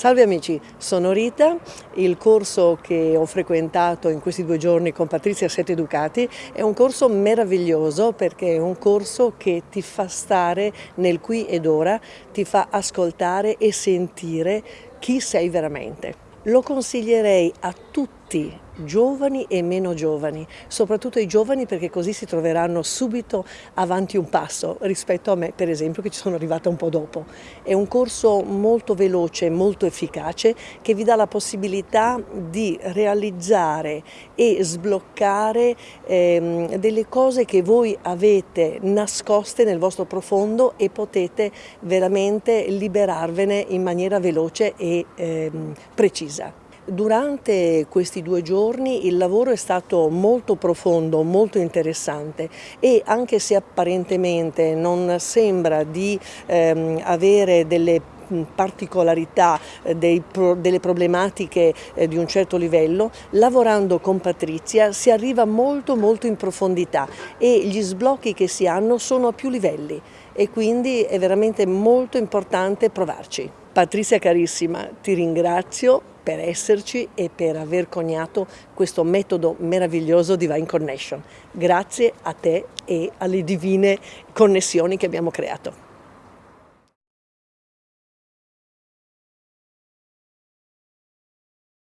Salve amici, sono Rita, il corso che ho frequentato in questi due giorni con Patrizia Sette Ducati è un corso meraviglioso perché è un corso che ti fa stare nel qui ed ora, ti fa ascoltare e sentire chi sei veramente. Lo consiglierei a tutti, giovani e meno giovani, soprattutto ai giovani perché così si troveranno subito avanti un passo rispetto a me per esempio che ci sono arrivata un po' dopo. È un corso molto veloce, molto efficace che vi dà la possibilità di realizzare e sbloccare ehm, delle cose che voi avete nascoste nel vostro profondo e potete veramente liberarvene in maniera veloce e ehm, precisa. Durante questi due giorni il lavoro è stato molto profondo, molto interessante e anche se apparentemente non sembra di ehm, avere delle particolarità eh, dei, delle problematiche eh, di un certo livello, lavorando con Patrizia si arriva molto molto in profondità e gli sblocchi che si hanno sono a più livelli e quindi è veramente molto importante provarci. Patrizia carissima, ti ringrazio per esserci e per aver coniato questo metodo meraviglioso Divine Connection. Grazie a te e alle divine connessioni che abbiamo creato.